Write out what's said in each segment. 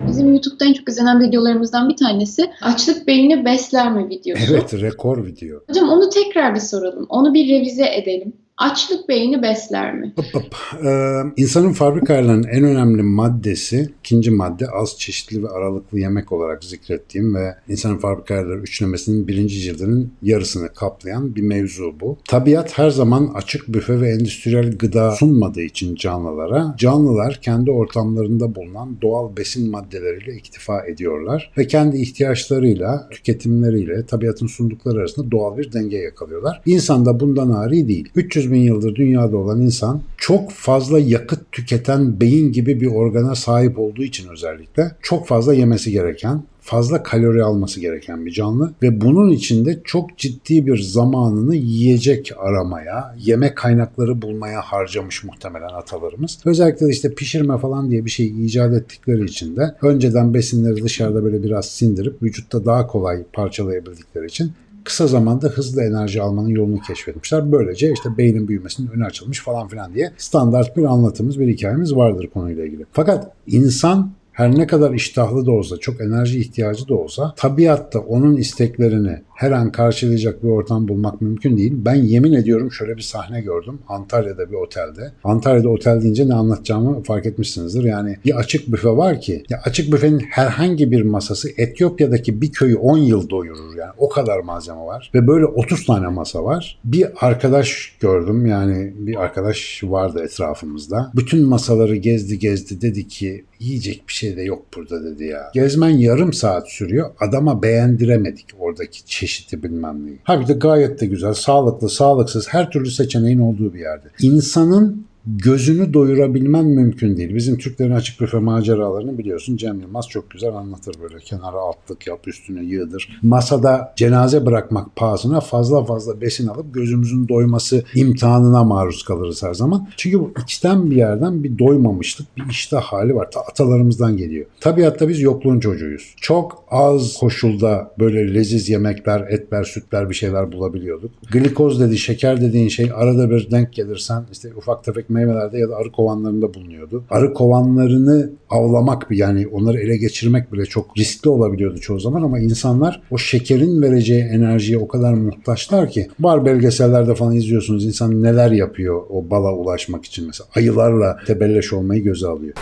Bizim YouTube'da en çok izlenen videolarımızdan bir tanesi açlık beyni besler mi videosu. Evet rekor video. Hocam onu tekrar bir soralım. Onu bir revize edelim. Açlık beyni besler mi? Hop hop. Ee, insanın fabrika en önemli maddesi, ikinci madde az çeşitli ve aralıklı yemek olarak zikrettiğim ve insanın fabrika ayarları üçlemesinin birinci cildinin yarısını kaplayan bir mevzu bu. Tabiat her zaman açık büfe ve endüstriyel gıda sunmadığı için canlılara, canlılar kendi ortamlarında bulunan doğal besin maddeleriyle iktifa ediyorlar ve kendi ihtiyaçlarıyla, tüketimleriyle tabiatın sundukları arasında doğal bir denge yakalıyorlar. İnsan da bundan ari değil. 300 bin yıldır dünyada olan insan çok fazla yakıt tüketen beyin gibi bir organa sahip olduğu için özellikle çok fazla yemesi gereken, fazla kalori alması gereken bir canlı ve bunun içinde çok ciddi bir zamanını yiyecek aramaya, yemek kaynakları bulmaya harcamış muhtemelen atalarımız. Özellikle de işte pişirme falan diye bir şey icat ettikleri için de önceden besinleri dışarıda böyle biraz sindirip vücutta daha kolay parçalayabildikleri için kısa zamanda hızlı enerji almanın yolunu keşfetmişler. Böylece işte beynin büyümesinin önü açılmış falan filan diye standart bir anlatımız, bir hikayemiz vardır konuyla ilgili. Fakat insan her ne kadar iştahlı da olsa, çok enerji ihtiyacı da olsa tabiatta onun isteklerini her an karşılayacak bir ortam bulmak mümkün değil. Ben yemin ediyorum şöyle bir sahne gördüm Antalya'da bir otelde. Antalya'da otel deyince ne anlatacağımı fark etmişsinizdir. Yani bir açık büfe var ki ya açık büfenin herhangi bir masası Etiyopya'daki bir köyü 10 yıl doyurur yani o kadar malzeme var ve böyle 30 tane masa var. Bir arkadaş gördüm yani bir arkadaş vardı etrafımızda. Bütün masaları gezdi gezdi dedi ki yiyecek bir şey de yok burada dedi ya. Gezmen yarım saat sürüyor. Adama beğendiremedik oradaki çeşidi bilmem neyi. Halbuki de gayet de güzel, sağlıklı, sağlıksız her türlü seçeneğin olduğu bir yerde. İnsanın gözünü doyurabilmen mümkün değil. Bizim Türklerin açık büfe maceralarını biliyorsun. Cem Yılmaz çok güzel anlatır böyle. Kenara altlık yap, üstüne yığdır. Masada cenaze bırakmak pahasına fazla fazla besin alıp gözümüzün doyması imtihanına maruz kalırız her zaman. Çünkü bu içten bir yerden bir doymamışlık, bir iştah hali var. Ta atalarımızdan geliyor. Tabiatta biz yokluğun çocuğuyuz. Çok az koşulda böyle leziz yemekler, etler, sütler bir şeyler bulabiliyorduk. Glikoz dedi, şeker dediğin şey arada bir denk gelirsen işte ufak tefek meyvelerde ya da arı kovanlarında bulunuyordu. Arı kovanlarını avlamak yani onları ele geçirmek bile çok riskli olabiliyordu çoğu zaman ama insanlar o şekerin vereceği enerjiye o kadar muhtaçlar ki var belgesellerde falan izliyorsunuz insan neler yapıyor o bala ulaşmak için mesela ayılarla tebelleş olmayı göze alıyor.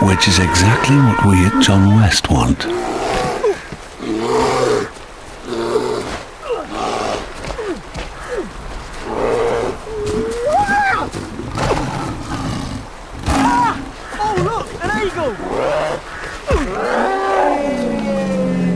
Which is exactly what we at John West want.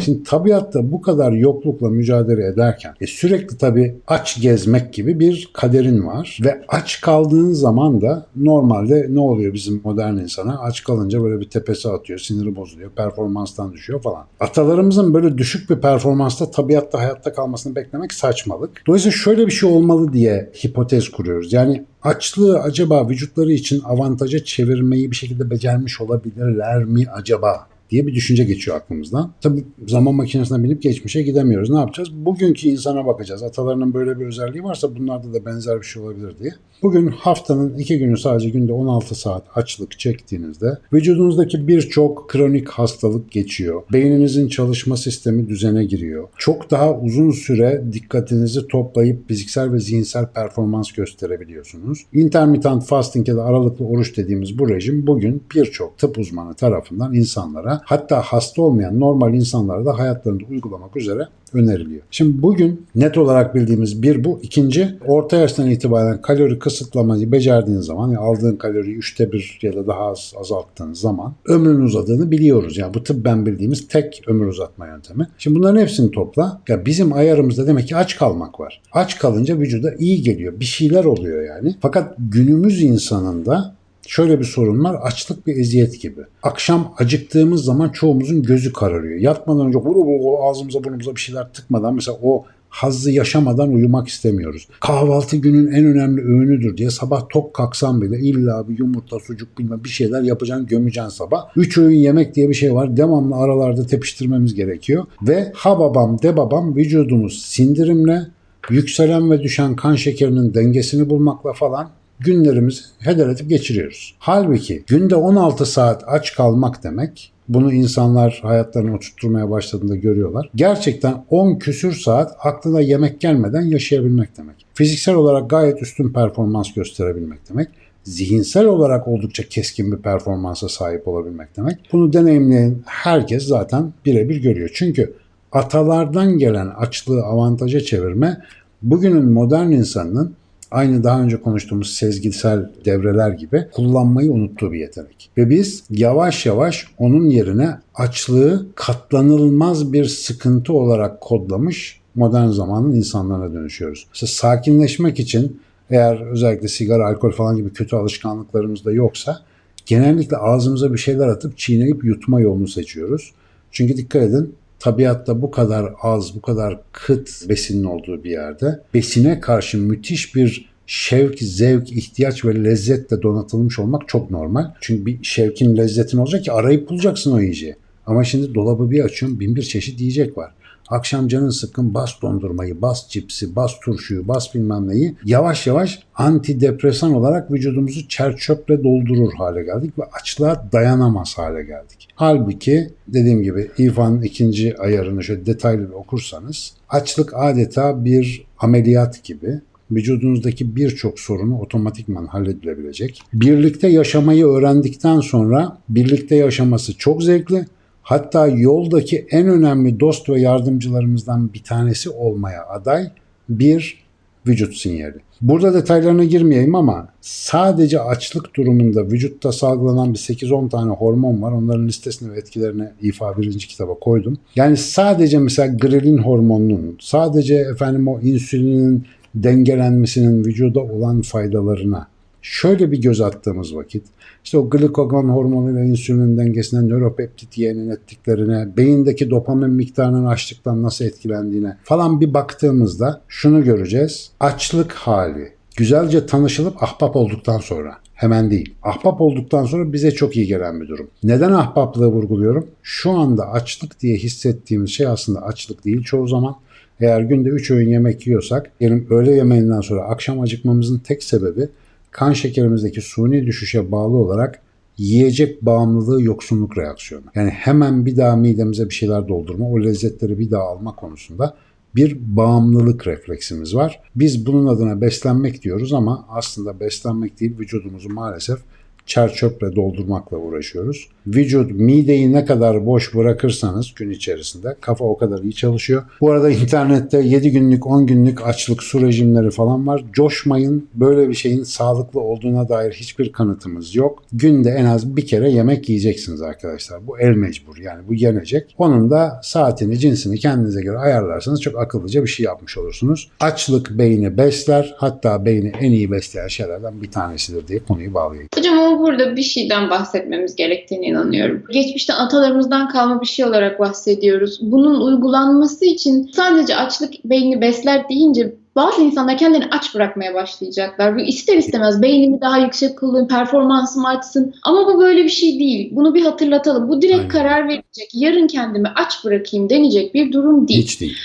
Şimdi tabiatta bu kadar yoklukla mücadele ederken e, sürekli tabii aç gezmek gibi bir kaderin var ve aç kaldığın zaman da normalde ne oluyor bizim modern insana? Aç kalınca böyle bir tepesi atıyor, siniri bozuluyor, performanstan düşüyor falan. Atalarımızın böyle düşük bir performansta tabiatta hayatta kalmasını beklemek saçmalık. Dolayısıyla şöyle bir şey olmalı diye hipotez kuruyoruz. Yani açlığı acaba vücutları için avantaja çevirmeyi bir şekilde becermiş olabilirler mi acaba diye bir düşünce geçiyor aklımızdan. Tabii zaman makinesine binip geçmişe gidemiyoruz. Ne yapacağız? Bugünkü insana bakacağız. Atalarının böyle bir özelliği varsa bunlarda da benzer bir şey olabilir diye. Bugün haftanın iki günü sadece günde 16 saat açlık çektiğinizde vücudunuzdaki birçok kronik hastalık geçiyor. Beyninizin çalışma sistemi düzene giriyor. Çok daha uzun süre dikkatinizi toplayıp fiziksel ve zihinsel performans gösterebiliyorsunuz. Intermittent fasting ya da aralıklı oruç dediğimiz bu rejim bugün birçok tıp uzmanı tarafından insanlara hatta hasta olmayan normal insanlara da hayatlarında uygulamak üzere öneriliyor. Şimdi bugün net olarak bildiğimiz bir bu. İkinci orta yaştan itibaren kalori kısıtlamayı becerdiğin zaman yani aldığın kaloriyi üçte bir ya da daha az azalttığın zaman ömrün uzadığını biliyoruz. Yani bu tıbben bildiğimiz tek ömür uzatma yöntemi. Şimdi bunların hepsini topla. Ya bizim ayarımızda demek ki aç kalmak var. Aç kalınca vücuda iyi geliyor. Bir şeyler oluyor yani. Fakat günümüz insanında Şöyle bir sorun var. Açlık bir eziyet gibi. Akşam acıktığımız zaman çoğumuzun gözü kararıyor. Yatmadan önce vuru vuru ağzımıza burnumuza bir şeyler tıkmadan mesela o hazzı yaşamadan uyumak istemiyoruz. Kahvaltı günün en önemli öğünüdür diye sabah tok kalksam bile illa bir yumurta, sucuk bilmem bir şeyler yapacaksın, gömeceksin sabah. Üç öğün yemek diye bir şey var. Devamlı aralarda tepiştirmemiz gerekiyor. Ve ha babam de babam vücudumuz sindirimle yükselen ve düşen kan şekerinin dengesini bulmakla falan günlerimizi heder edip geçiriyoruz. Halbuki günde 16 saat aç kalmak demek bunu insanlar hayatlarını oturtmaya başladığında görüyorlar. Gerçekten 10 küsür saat aklına yemek gelmeden yaşayabilmek demek. Fiziksel olarak gayet üstün performans gösterebilmek demek. Zihinsel olarak oldukça keskin bir performansa sahip olabilmek demek. Bunu deneyimleyen herkes zaten birebir görüyor. Çünkü atalardan gelen açlığı avantaja çevirme bugünün modern insanının aynı daha önce konuştuğumuz sezgisel devreler gibi kullanmayı unuttuğu bir yetenek. Ve biz yavaş yavaş onun yerine açlığı katlanılmaz bir sıkıntı olarak kodlamış modern zamanın insanlarına dönüşüyoruz. İşte sakinleşmek için eğer özellikle sigara, alkol falan gibi kötü alışkanlıklarımız da yoksa genellikle ağzımıza bir şeyler atıp çiğneyip yutma yolunu seçiyoruz. Çünkü dikkat edin tabiatta bu kadar az, bu kadar kıt besinin olduğu bir yerde besine karşı müthiş bir şevk, zevk, ihtiyaç ve lezzetle donatılmış olmak çok normal. Çünkü bir şevkin, lezzetin olacak ki arayıp bulacaksın o yiyeceği. Ama şimdi dolabı bir açıyorum bin bir çeşit yiyecek var. Akşam canın sıkkın bas dondurmayı, bas cipsi, bas turşuyu, bas bilmem neyi yavaş yavaş antidepresan olarak vücudumuzu çer çöple doldurur hale geldik ve açlığa dayanamaz hale geldik. Halbuki dediğim gibi İFA'nın ikinci ayarını şöyle detaylı bir okursanız açlık adeta bir ameliyat gibi vücudunuzdaki birçok sorunu otomatikman halledilebilecek. Birlikte yaşamayı öğrendikten sonra birlikte yaşaması çok zevkli. Hatta yoldaki en önemli dost ve yardımcılarımızdan bir tanesi olmaya aday bir vücut sinyali. Burada detaylarına girmeyeyim ama sadece açlık durumunda vücutta salgılanan bir 8-10 tane hormon var. Onların listesini ve etkilerini İFA birinci kitaba koydum. Yani sadece mesela grelin hormonunun, sadece efendim o insülinin dengelenmesinin vücuda olan faydalarına şöyle bir göz attığımız vakit işte o glikagon hormonu ve insülinin dengesine, nöropeptit yeğenin ettiklerine, beyindeki dopamin miktarının açlıktan nasıl etkilendiğine falan bir baktığımızda şunu göreceğiz. Açlık hali güzelce tanışılıp ahbap olduktan sonra hemen değil. Ahbap olduktan sonra bize çok iyi gelen bir durum. Neden ahbaplığı vurguluyorum? Şu anda açlık diye hissettiğimiz şey aslında açlık değil çoğu zaman. Eğer günde 3 öğün yemek yiyorsak, yani öğle yemeğinden sonra akşam acıkmamızın tek sebebi kan şekerimizdeki suni düşüşe bağlı olarak yiyecek bağımlılığı yoksunluk reaksiyonu. Yani hemen bir daha midemize bir şeyler doldurma, o lezzetleri bir daha alma konusunda bir bağımlılık refleksimiz var. Biz bunun adına beslenmek diyoruz ama aslında beslenmek değil vücudumuzu maalesef çer çöple doldurmakla uğraşıyoruz. Vücut mideyi ne kadar boş bırakırsanız gün içerisinde kafa o kadar iyi çalışıyor. Bu arada internette 7 günlük 10 günlük açlık su rejimleri falan var. Coşmayın böyle bir şeyin sağlıklı olduğuna dair hiçbir kanıtımız yok. Günde en az bir kere yemek yiyeceksiniz arkadaşlar. Bu el mecbur yani bu yenecek. Onun da saatini cinsini kendinize göre ayarlarsanız çok akıllıca bir şey yapmış olursunuz. Açlık beyni besler hatta beyni en iyi besleyen şeylerden bir tanesidir diye konuyu bağlayayım. Hocam burada bir şeyden bahsetmemiz gerektiğine inanıyorum. Geçmişte atalarımızdan kalma bir şey olarak bahsediyoruz. Bunun uygulanması için sadece açlık beyni besler deyince bazı insanlar kendini aç bırakmaya başlayacaklar. Bu ister istemez beynimi daha yüksek kılayım, performansım artsın. Ama bu böyle bir şey değil. Bunu bir hatırlatalım. Bu direkt Aynen. karar verecek. Yarın kendimi aç bırakayım denecek bir durum değil. Hiç değil.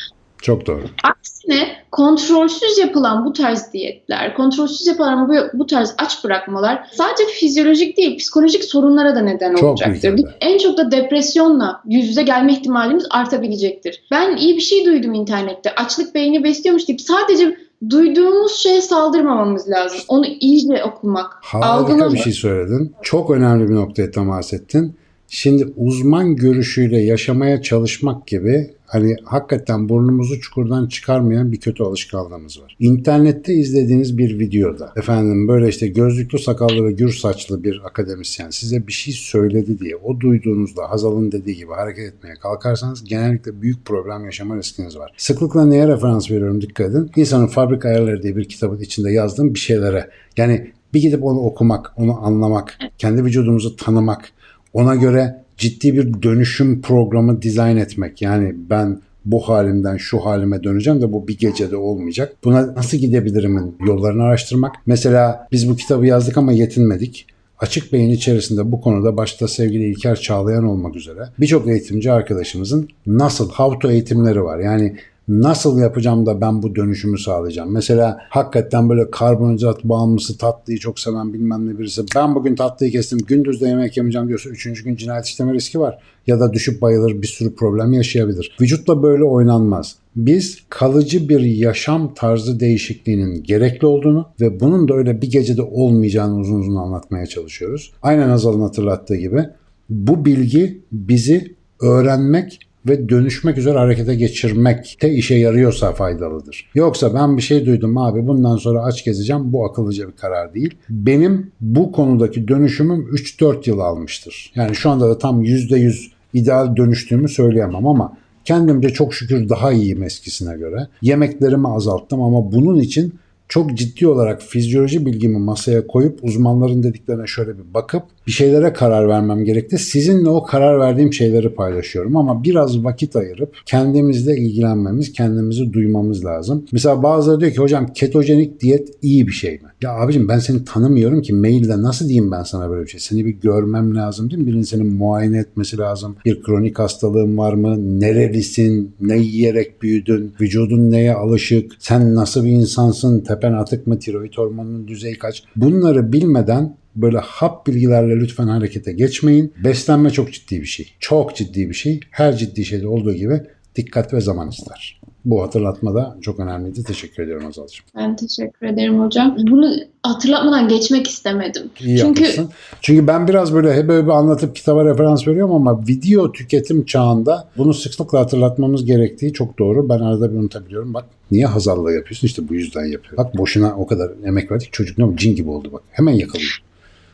Çok doğru. Aksine kontrolsüz yapılan bu tarz diyetler, kontrolsüz yapılan bu, bu tarz aç bırakmalar sadece fizyolojik değil, psikolojik sorunlara da neden Çok olacaktır. büyük En çok da depresyonla yüz yüze gelme ihtimalimiz artabilecektir. Ben iyi bir şey duydum internette. Açlık beyni besliyormuş deyip sadece duyduğumuz şeye saldırmamamız lazım. Onu iyice okumak, Harika algılamak. bir şey söyledin. Çok önemli bir noktaya temas ettin. Şimdi uzman görüşüyle yaşamaya çalışmak gibi hani hakikaten burnumuzu çukurdan çıkarmayan bir kötü alışkanlığımız var. İnternette izlediğiniz bir videoda efendim böyle işte gözlüklü sakallı ve gür saçlı bir akademisyen size bir şey söyledi diye o duyduğunuzda Hazal'ın dediği gibi hareket etmeye kalkarsanız genellikle büyük problem yaşama riskiniz var. Sıklıkla neye referans veriyorum dikkat edin. İnsanın Fabrika Ayarları diye bir kitabın içinde yazdığım bir şeylere yani bir gidip onu okumak, onu anlamak, kendi vücudumuzu tanımak, ona göre ciddi bir dönüşüm programı dizayn etmek. Yani ben bu halimden şu halime döneceğim de bu bir gecede olmayacak. Buna nasıl gidebilirimin yollarını araştırmak. Mesela biz bu kitabı yazdık ama yetinmedik. Açık Beyin içerisinde bu konuda başta sevgili İlker Çağlayan olmak üzere birçok eğitimci arkadaşımızın nasıl, how to eğitimleri var. Yani Nasıl yapacağım da ben bu dönüşümü sağlayacağım? Mesela hakikaten böyle karbonhidrat bağımlısı tatlıyı çok seven bilmem ne birisi ben bugün tatlıyı kestim gündüz de yemek yemeyeceğim diyorsa üçüncü gün cinayet işleme riski var. Ya da düşüp bayılır bir sürü problem yaşayabilir. Vücutla böyle oynanmaz. Biz kalıcı bir yaşam tarzı değişikliğinin gerekli olduğunu ve bunun da öyle bir gecede olmayacağını uzun uzun anlatmaya çalışıyoruz. Aynen Azal'ın hatırlattığı gibi bu bilgi bizi öğrenmek ve dönüşmek üzere harekete geçirmekte işe yarıyorsa faydalıdır. Yoksa ben bir şey duydum abi bundan sonra aç gezeceğim bu akıllıca bir karar değil. Benim bu konudaki dönüşümüm 3-4 yıl almıştır. Yani şu anda da tam %100 ideal dönüştüğümü söyleyemem ama kendimce çok şükür daha iyiyim eskisine göre. Yemeklerimi azalttım ama bunun için çok ciddi olarak fizyoloji bilgimi masaya koyup uzmanların dediklerine şöyle bir bakıp bir şeylere karar vermem gerekti. Sizinle o karar verdiğim şeyleri paylaşıyorum ama biraz vakit ayırıp kendimizle ilgilenmemiz, kendimizi duymamız lazım. Mesela bazıları diyor ki hocam ketojenik diyet iyi bir şey mi? Ya abicim ben seni tanımıyorum ki mailde nasıl diyeyim ben sana böyle bir şey? Seni bir görmem lazım değil mi? Birinin seni muayene etmesi lazım. Bir kronik hastalığın var mı? Nerelisin? Ne yiyerek büyüdün? Vücudun neye alışık? Sen nasıl bir insansın? Tepen atık mı? Tiroid hormonunun düzeyi kaç? Bunları bilmeden böyle hap bilgilerle lütfen harekete geçmeyin. Beslenme çok ciddi bir şey. Çok ciddi bir şey. Her ciddi şeyde olduğu gibi dikkat ve zaman ister. Bu hatırlatma da çok önemliydi. Teşekkür ediyorum Azal'cığım. Ben teşekkür ederim hocam. Bunu hatırlatmadan geçmek istemedim. İyi Çünkü yapmışsın. Çünkü ben biraz böyle hep böyle anlatıp kitaba referans veriyorum ama video tüketim çağında bunu sıklıkla hatırlatmamız gerektiği çok doğru. Ben arada bir unutabiliyorum. Bak niye Hazal'la yapıyorsun? İşte bu yüzden yapıyor. Bak boşuna o kadar emek verdik. Çocuk ne? Cin gibi oldu bak. Hemen yakalıyor.